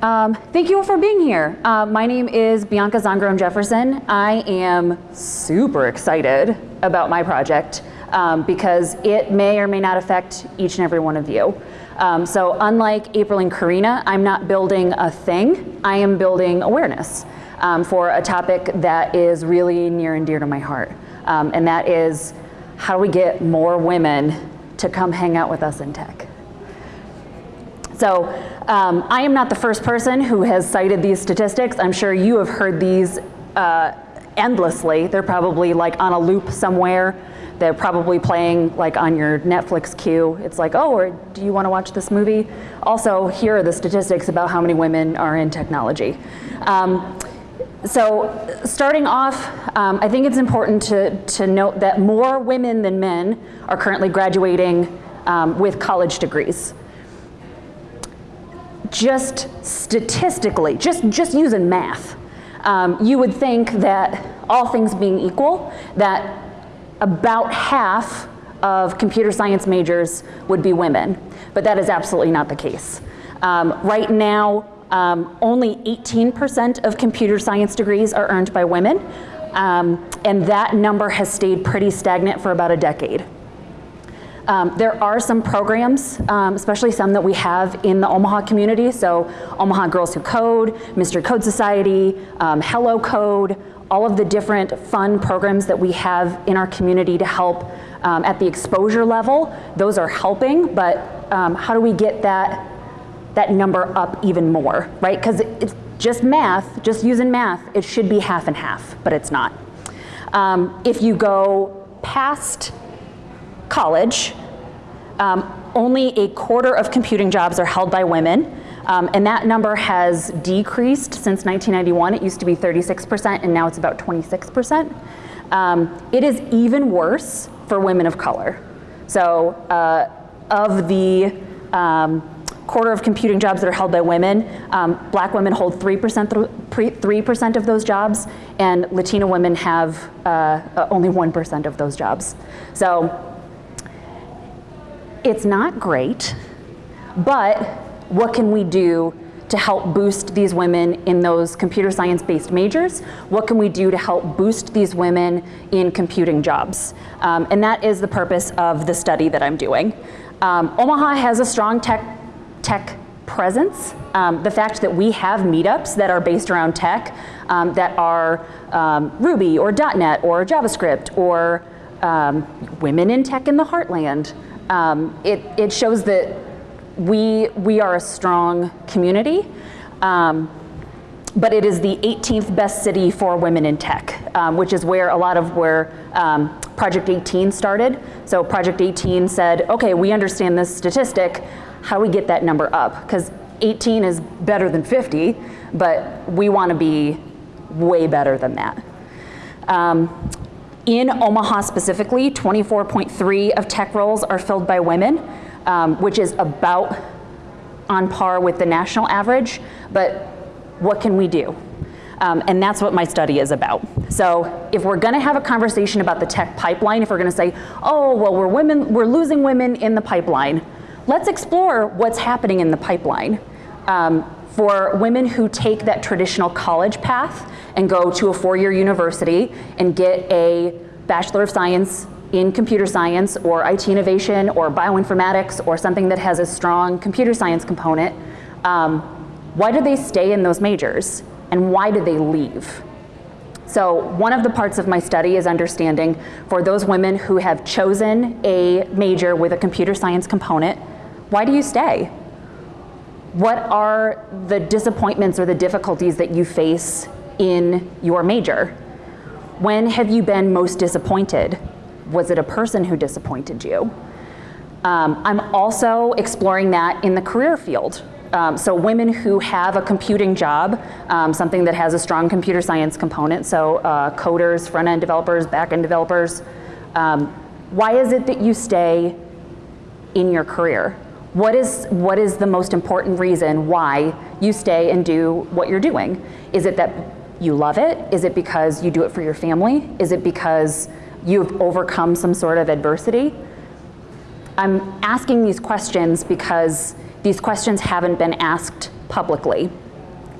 Um, thank you all for being here. Uh, my name is Bianca Zongrom Jefferson. I am super excited about my project um, because it may or may not affect each and every one of you. Um, so unlike April and Karina, I'm not building a thing, I am building awareness um, for a topic that is really near and dear to my heart. Um, and that is how do we get more women to come hang out with us in tech? So um, I am not the first person who has cited these statistics. I'm sure you have heard these uh, endlessly. They're probably like on a loop somewhere. They're probably playing like on your Netflix queue. It's like, oh, or do you want to watch this movie? Also, here are the statistics about how many women are in technology. Um, so starting off, um, I think it's important to, to note that more women than men are currently graduating um, with college degrees just statistically, just, just using math, um, you would think that all things being equal, that about half of computer science majors would be women, but that is absolutely not the case. Um, right now, um, only 18% of computer science degrees are earned by women, um, and that number has stayed pretty stagnant for about a decade. Um, there are some programs, um, especially some that we have in the Omaha community. So Omaha Girls Who Code, Mystery Code Society, um, Hello Code, all of the different fun programs that we have in our community to help um, at the exposure level. Those are helping, but um, how do we get that, that number up even more, right? Because it's just math, just using math, it should be half and half, but it's not. Um, if you go past college, um, only a quarter of computing jobs are held by women. Um, and that number has decreased since 1991. It used to be 36% and now it's about 26%. Um, it is even worse for women of color. So uh, of the um, quarter of computing jobs that are held by women, um, black women hold 3%, 3% of those jobs and Latina women have uh, only 1% of those jobs. So it's not great, but what can we do to help boost these women in those computer science based majors? What can we do to help boost these women in computing jobs? Um, and that is the purpose of the study that I'm doing. Um, Omaha has a strong tech, tech presence. Um, the fact that we have meetups that are based around tech, um, that are um, Ruby or .NET or JavaScript or um, women in tech in the heartland, um, it, it shows that we, we are a strong community, um, but it is the 18th best city for women in tech, um, which is where a lot of where um, Project 18 started. So Project 18 said, okay, we understand this statistic, how do we get that number up? Because 18 is better than 50, but we want to be way better than that. Um, in Omaha specifically, 24.3 of tech roles are filled by women, um, which is about on par with the national average, but what can we do? Um, and that's what my study is about. So if we're gonna have a conversation about the tech pipeline, if we're gonna say, oh, well, we're, women, we're losing women in the pipeline, let's explore what's happening in the pipeline. Um, for women who take that traditional college path and go to a four-year university and get a Bachelor of Science in computer science or IT innovation or bioinformatics or something that has a strong computer science component, um, why do they stay in those majors and why do they leave? So one of the parts of my study is understanding for those women who have chosen a major with a computer science component, why do you stay? What are the disappointments or the difficulties that you face in your major? When have you been most disappointed? Was it a person who disappointed you? Um, I'm also exploring that in the career field. Um, so women who have a computing job, um, something that has a strong computer science component, so uh, coders, front-end developers, back-end developers, um, why is it that you stay in your career? What is, what is the most important reason why you stay and do what you're doing? Is it that you love it? Is it because you do it for your family? Is it because you've overcome some sort of adversity? I'm asking these questions because these questions haven't been asked publicly.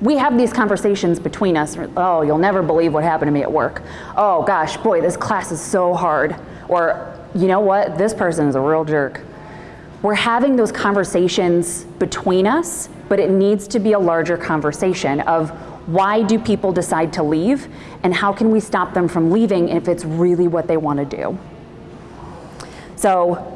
we have these conversations between us. Oh, you'll never believe what happened to me at work. Oh gosh, boy, this class is so hard. Or, you know what, this person is a real jerk. We're having those conversations between us, but it needs to be a larger conversation of why do people decide to leave and how can we stop them from leaving if it's really what they want to do. So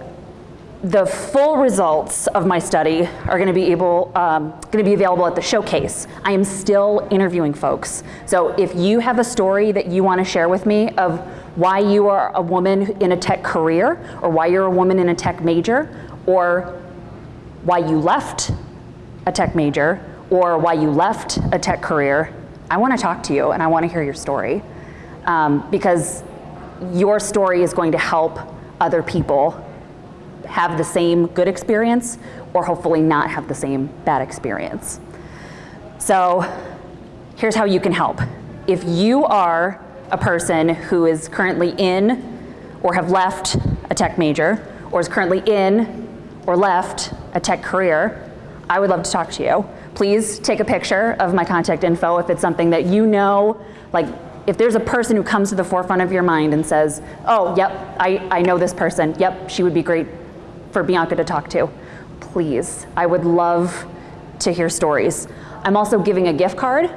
the full results of my study are going to be able, um, going to be available at the showcase. I am still interviewing folks. So if you have a story that you want to share with me of why you are a woman in a tech career, or why you're a woman in a tech major, or why you left a tech major, or why you left a tech career, I want to talk to you and I want to hear your story um, because your story is going to help other people have the same good experience or hopefully not have the same bad experience. So here's how you can help. If you are a person who is currently in or have left a tech major or is currently in or left a tech career, I would love to talk to you. Please take a picture of my contact info if it's something that you know, like if there's a person who comes to the forefront of your mind and says, oh, yep, I, I know this person, yep, she would be great for Bianca to talk to. Please, I would love to hear stories. I'm also giving a gift card.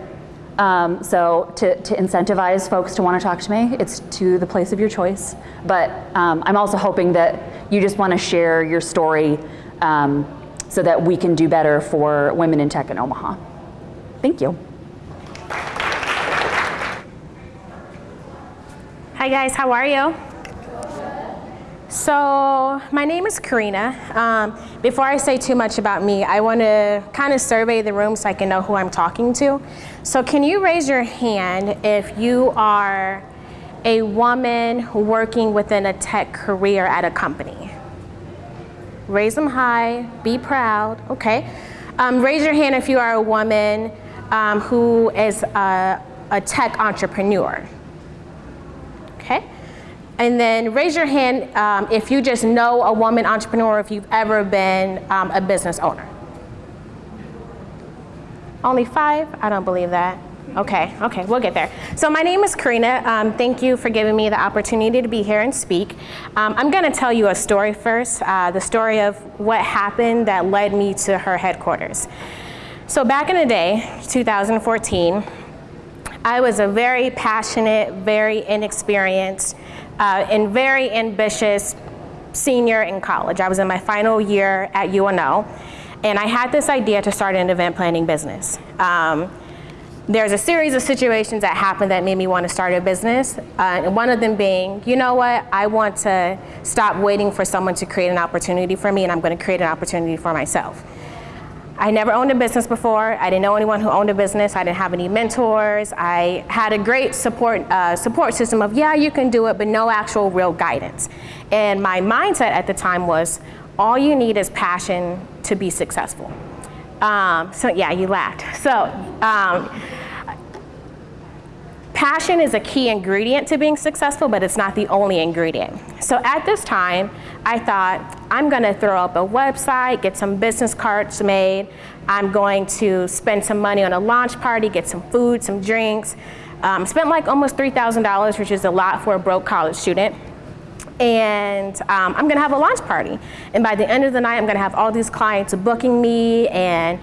Um, so to, to, incentivize folks to want to talk to me, it's to the place of your choice. But um, I'm also hoping that you just want to share your story um, so that we can do better for women in tech in Omaha. Thank you. Hi guys, how are you? So my name is Karina. Um, before I say too much about me, I want to kind of survey the room so I can know who I'm talking to. So can you raise your hand if you are a woman working within a tech career at a company? Raise them high, be proud, okay. Um, raise your hand if you are a woman um, who is a, a tech entrepreneur. And then raise your hand um, if you just know a woman entrepreneur, or if you've ever been um, a business owner. Only five? I don't believe that. Okay, okay, we'll get there. So my name is Karina. Um, thank you for giving me the opportunity to be here and speak. Um, I'm gonna tell you a story first, uh, the story of what happened that led me to her headquarters. So back in the day, 2014, I was a very passionate, very inexperienced, uh, and very ambitious senior in college. I was in my final year at UNO, and I had this idea to start an event planning business. Um, there's a series of situations that happened that made me want to start a business. Uh, one of them being, you know what, I want to stop waiting for someone to create an opportunity for me and I'm going to create an opportunity for myself. I never owned a business before. I didn't know anyone who owned a business. I didn't have any mentors. I had a great support, uh, support system of, yeah, you can do it, but no actual real guidance. And my mindset at the time was, all you need is passion to be successful. Um, so yeah, you laughed. So um, passion is a key ingredient to being successful, but it's not the only ingredient. So at this time, I thought, I'm gonna throw up a website, get some business cards made, I'm going to spend some money on a launch party, get some food, some drinks. Um, spent like almost $3,000, which is a lot for a broke college student. And um, I'm gonna have a launch party. And by the end of the night, I'm gonna have all these clients booking me and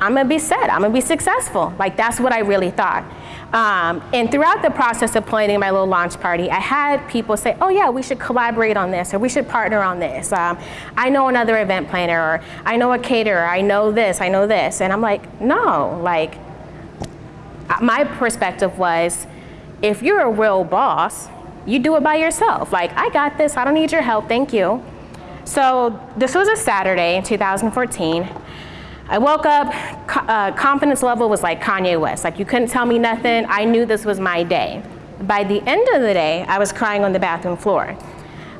I'm gonna be set, I'm gonna be successful. Like that's what I really thought. Um, and throughout the process of planning my little launch party, I had people say, oh yeah, we should collaborate on this, or we should partner on this. Um, I know another event planner, or I know a caterer, I know this, I know this. And I'm like, no, like, my perspective was, if you're a real boss, you do it by yourself. Like, I got this, I don't need your help, thank you. So this was a Saturday in 2014. I woke up, uh, confidence level was like Kanye West. Like you couldn't tell me nothing. I knew this was my day. By the end of the day, I was crying on the bathroom floor.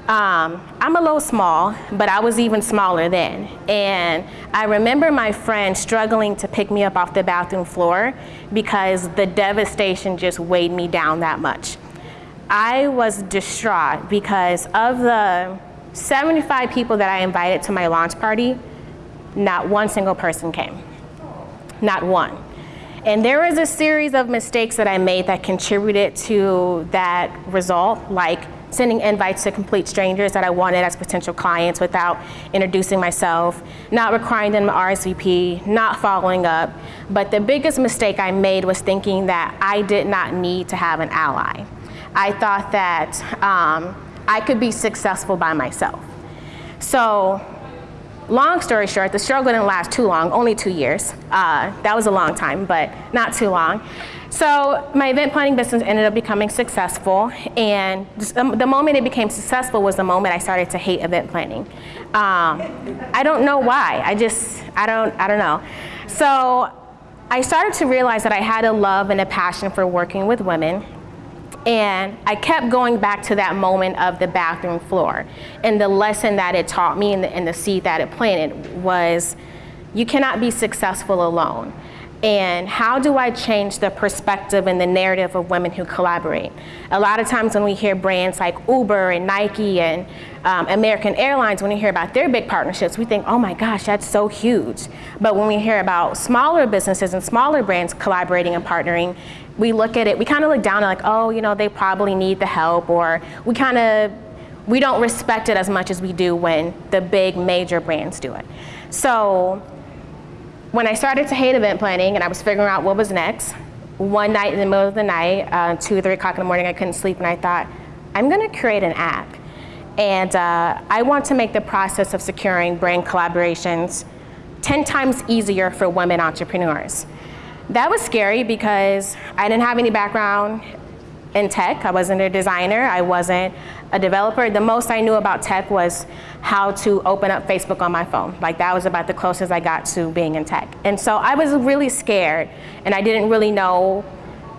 Um, I'm a little small, but I was even smaller then. And I remember my friend struggling to pick me up off the bathroom floor because the devastation just weighed me down that much. I was distraught because of the 75 people that I invited to my launch party, not one single person came. Not one. And there was a series of mistakes that I made that contributed to that result, like sending invites to complete strangers that I wanted as potential clients without introducing myself, not requiring them to RSVP, not following up. But the biggest mistake I made was thinking that I did not need to have an ally. I thought that um, I could be successful by myself. So long story short, the struggle didn't last too long, only two years. Uh, that was a long time, but not too long. So my event planning business ended up becoming successful, and the moment it became successful was the moment I started to hate event planning. Um, I don't know why. I just, I don't, I don't know. So I started to realize that I had a love and a passion for working with women, and I kept going back to that moment of the bathroom floor. And the lesson that it taught me and the, and the seed that it planted was you cannot be successful alone and how do I change the perspective and the narrative of women who collaborate? A lot of times when we hear brands like Uber and Nike and um, American Airlines, when we hear about their big partnerships, we think, oh my gosh, that's so huge. But when we hear about smaller businesses and smaller brands collaborating and partnering, we look at it, we kind of look down and like, oh, you know, they probably need the help, or we kind of, we don't respect it as much as we do when the big major brands do it. So when I started to hate event planning and I was figuring out what was next, one night in the middle of the night, uh, two or three o'clock in the morning, I couldn't sleep and I thought, I'm gonna create an app. And uh, I want to make the process of securing brand collaborations 10 times easier for women entrepreneurs. That was scary because I didn't have any background in tech. I wasn't a designer. I wasn't a developer. The most I knew about tech was how to open up Facebook on my phone. Like that was about the closest I got to being in tech. And so I was really scared and I didn't really know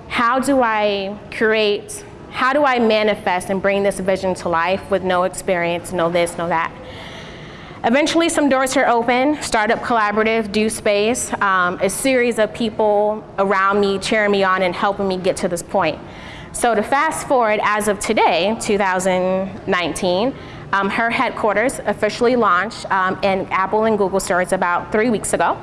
how do I create, how do I manifest and bring this vision to life with no experience, no this, no that. Eventually some doors are open, Startup Collaborative, Do Space, um, a series of people around me cheering me on and helping me get to this point. So to fast forward as of today, 2019, um, her headquarters officially launched um, in Apple and Google stores about three weeks ago.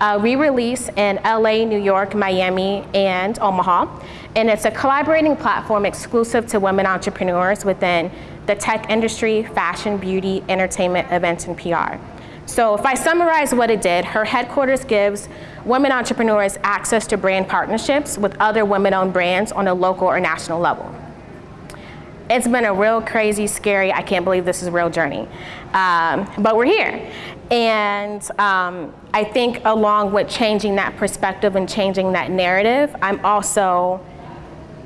Uh, we release in LA, New York, Miami, and Omaha. And it's a collaborating platform exclusive to women entrepreneurs within the tech industry, fashion, beauty, entertainment, events, and PR. So if I summarize what it did, her headquarters gives women entrepreneurs access to brand partnerships with other women-owned brands on a local or national level. It's been a real crazy, scary, I can't believe this is a real journey. Um, but we're here. And um, I think along with changing that perspective and changing that narrative, I'm also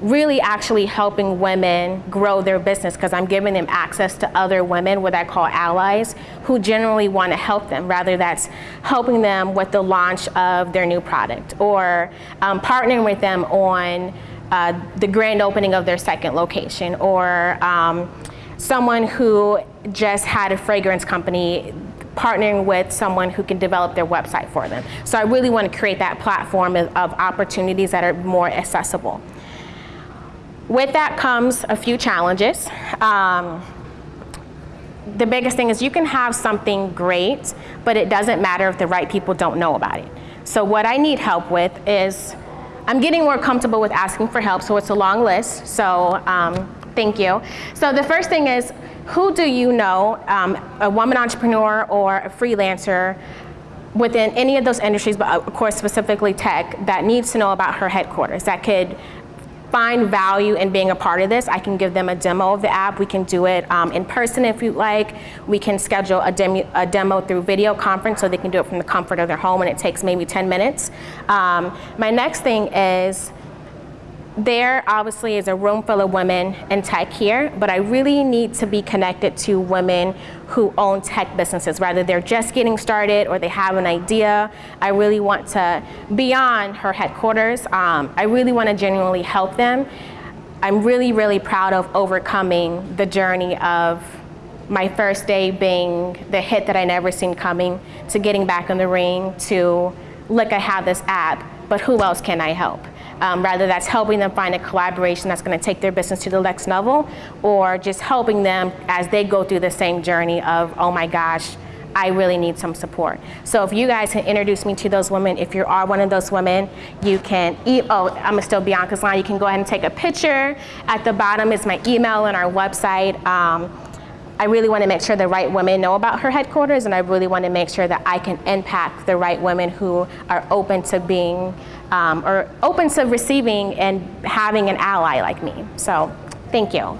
really actually helping women grow their business because I'm giving them access to other women, what I call allies, who generally want to help them, rather that's helping them with the launch of their new product or um, partnering with them on uh, the grand opening of their second location or um, someone who just had a fragrance company partnering with someone who can develop their website for them. So I really want to create that platform of, of opportunities that are more accessible. With that comes a few challenges. Um, the biggest thing is you can have something great, but it doesn't matter if the right people don't know about it. So what I need help with is, I'm getting more comfortable with asking for help, so it's a long list, so um, thank you. So the first thing is, who do you know, um, a woman entrepreneur or a freelancer within any of those industries, but of course specifically tech, that needs to know about her headquarters, that could find value in being a part of this, I can give them a demo of the app. We can do it um, in person if you'd like. We can schedule a, demo, a demo through video conference so they can do it from the comfort of their home and it takes maybe 10 minutes. Um, my next thing is there obviously is a room full of women in tech here, but I really need to be connected to women who own tech businesses, whether they're just getting started or they have an idea. I really want to, beyond her headquarters, um, I really want to genuinely help them. I'm really, really proud of overcoming the journey of my first day being the hit that I never seen coming, to getting back in the ring, to look, I have this app, but who else can I help? Um, rather that's helping them find a collaboration that's going to take their business to the next level or just helping them as they go through the same journey of, oh my gosh, I really need some support. So if you guys can introduce me to those women, if you are one of those women, you can, e- oh, I'm still Bianca's line. You can go ahead and take a picture. At the bottom is my email and our website. Um, I really want to make sure the right women know about her headquarters, and I really want to make sure that I can impact the right women who are open to being, um, or open to receiving and having an ally like me. So, thank you.